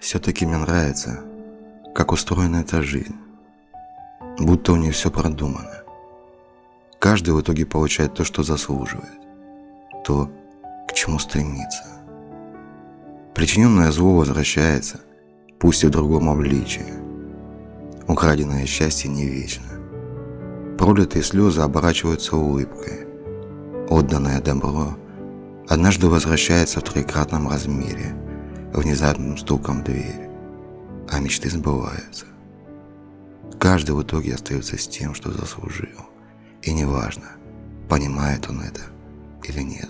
Все-таки мне нравится, как устроена эта жизнь. Будто у нее все продумано. Каждый в итоге получает то, что заслуживает. То, к чему стремится. Причиненное зло возвращается, пусть и в другом обличии. Украденное счастье не вечно. Пролитые слезы оборачиваются улыбкой. Отданное добро однажды возвращается в трикратном размере, внезапным стуком в дверь, а мечты сбываются. Каждый в итоге остается с тем, что заслужил. И неважно, понимает он это или нет.